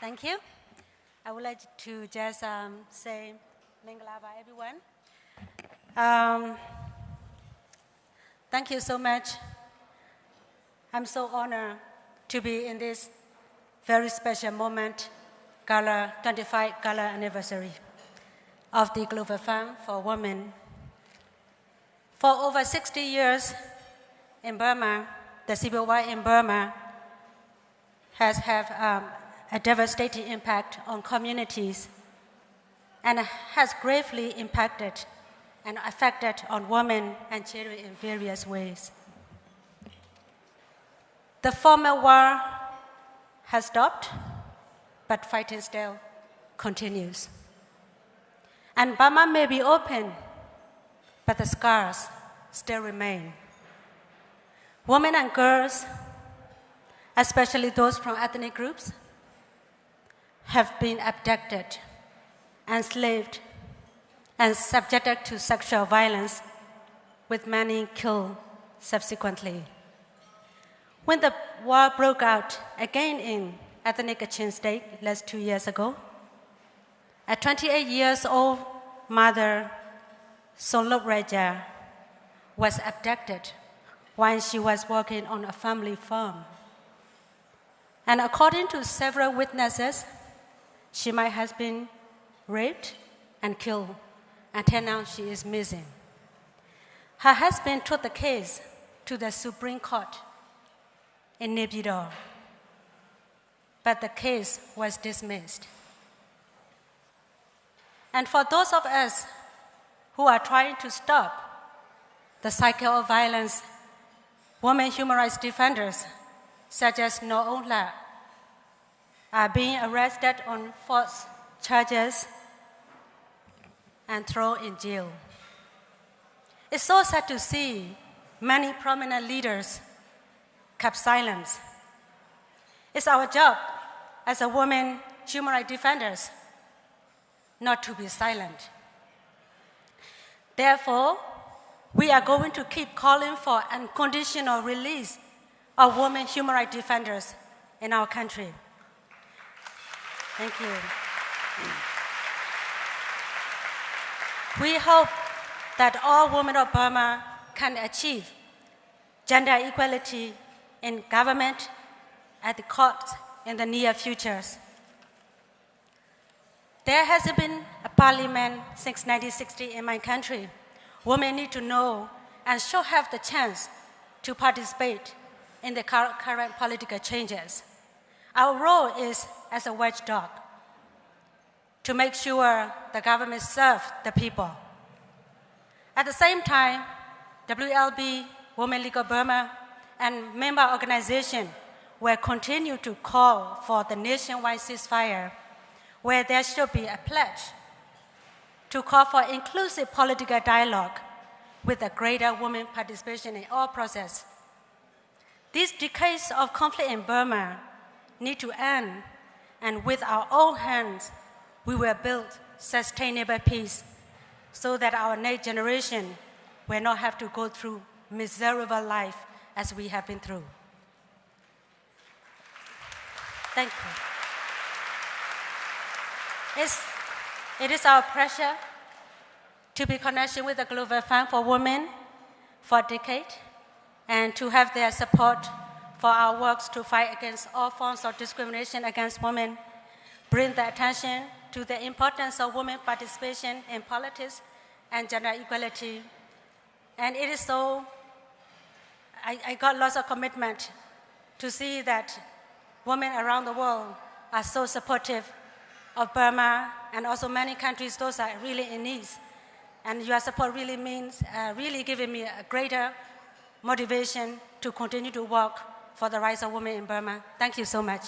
Thank you. I would like to just um, say Mingalaba, everyone. Um, thank you so much. I'm so honored to be in this very special moment, Gala 25 Gala anniversary of the Global Fund for Women. For over 60 years in Burma, the civil war in Burma has had um, a devastating impact on communities and has gravely impacted and affected on women and children in various ways. The former war has stopped, but fighting still continues. And Burma may be open, but the scars still remain. Women and girls, especially those from ethnic groups, have been abducted, enslaved, and subjected to sexual violence, with many killed subsequently. When the war broke out again in ethnic Kachin state less two years ago, a 28 years old mother, Sumlut Roi Ja, was abducted while she was working on a family farm. And according to several witnesses, she might have been raped and killed until now she is missing. Her husband took the case to the Supreme Court in Naypyidaw, but the case was dismissed. And for those of us who are trying to stop the cycle of violence, women human rights defenders such as Naw Ohn Hla are being arrested on false charges and thrown in jail. It's so sad to see many prominent leaders kept silent. It's our job as a woman human rights defenders not to be silent. Therefore, we are going to keep calling for unconditional release of women human rights defenders in our country. Thank you. We hope that all women of Burma can achieve gender equality in government, at the courts in the near futures. There hasn't been a parliament since 1960 in my country. Women need to know and should have the chance to participate in the current political changes. Our role is as a watchdog to make sure the government serves the people. At the same time, WLB, Women League of Burma, and member organizations will continue to call for the nationwide ceasefire, where there should be a pledge to call for inclusive political dialogue with a greater women participation in all process. These decades of conflict in Burma need to end, and with our own hands, we will build sustainable peace so that our next generation will not have to go through miserable life as we have been through. Thank you. It's, it is our pleasure to be connected with the Global Fund for Women for a decade and to have their support for our works to fight against all forms of discrimination against women, bring the attention to the importance of women participation in politics and gender equality. And it is so, I, I got lots of commitment to see that women around the world are so supportive of Burma and also many countries, those are really in need. And your support really means, uh, really giving me a greater motivation to continue to work for the rights of women in Burma. Thank you so much.